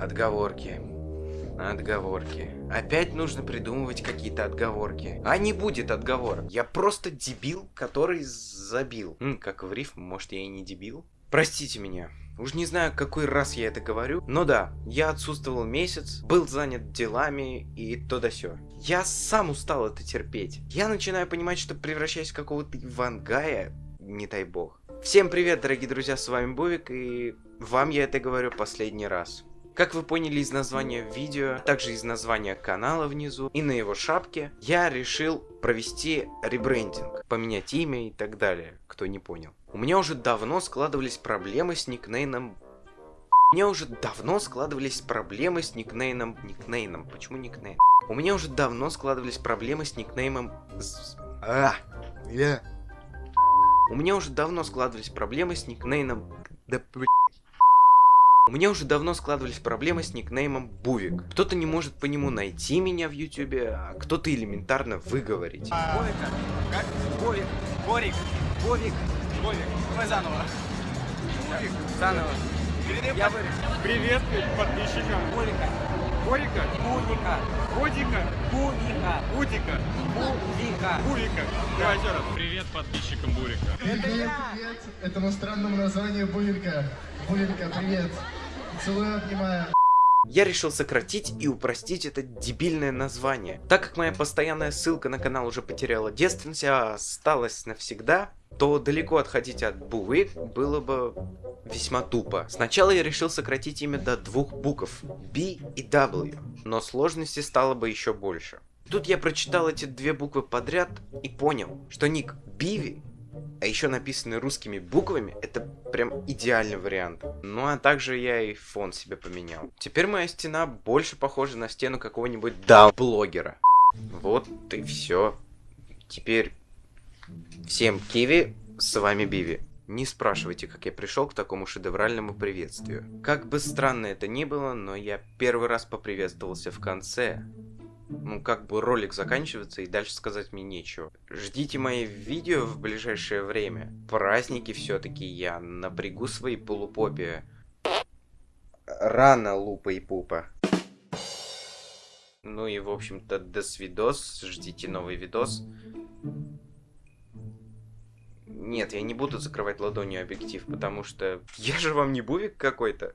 Отговорки. Отговорки. Опять нужно придумывать какие-то отговорки. А не будет отговорок. Я просто дебил, который забил. М, как в рифм, может я и не дебил? Простите меня. Уж не знаю, какой раз я это говорю, но да, я отсутствовал месяц, был занят делами и то да сё. Я сам устал это терпеть. Я начинаю понимать, что превращаюсь в какого-то Ивангая, не дай бог. Всем привет, дорогие друзья, с вами Бовик, и вам я это говорю последний раз. Как вы поняли из названия видео, а также из названия канала внизу и на его шапке, я решил провести ребрендинг, поменять имя и так далее, кто не понял. У меня уже давно складывались проблемы с никнейном... У меня уже давно складывались проблемы с никнейном... Никнейном? Почему никнейм? У меня уже давно складывались проблемы с никнеймом... А, я... У меня уже давно складывались проблемы с никнеймом... Да, у меня уже давно складывались проблемы с никнеймом Бувик. Кто-то не может по нему найти меня в ютубе, а кто-то элементарно выговорить. Бовика, как? Бовик, Борик, Бовик, Бовик, давай заново. Бовик, заново. Я вырежу. Привет подписчикам. Бовика, Борика, Бувика, Бодика, Бувика, Будика, Бувика. Бурика. Давай еще раз. Привет подписчикам Бурика. Привет, привет этому странному названию Булинка. Булинка, привет. Целую, обнимаю. Я решил сократить и упростить это дебильное название. Так как моя постоянная ссылка на канал уже потеряла девственность, а осталась навсегда, то далеко отходить от Бувик было бы весьма тупо. Сначала я решил сократить имя до двух букв B и W, но сложности стало бы еще больше. Тут я прочитал эти две буквы подряд и понял, что ник Биви а еще написанный русскими буквами, это прям идеальный вариант. Ну а также я и фон себе поменял. Теперь моя стена больше похожа на стену какого-нибудь даун-блогера. Вот и все. Теперь всем киви, с вами Биви. Не спрашивайте, как я пришел к такому шедевральному приветствию. Как бы странно это ни было, но я первый раз поприветствовался в конце, ну, как бы ролик заканчивается, и дальше сказать мне нечего. Ждите мои видео в ближайшее время. Праздники все-таки я напрягу свои полупопи. Рано, лупа и пупа. Ну и, в общем-то, до свидос. Ждите новый видос. Нет, я не буду закрывать ладонью объектив, потому что я же вам не бувик какой-то.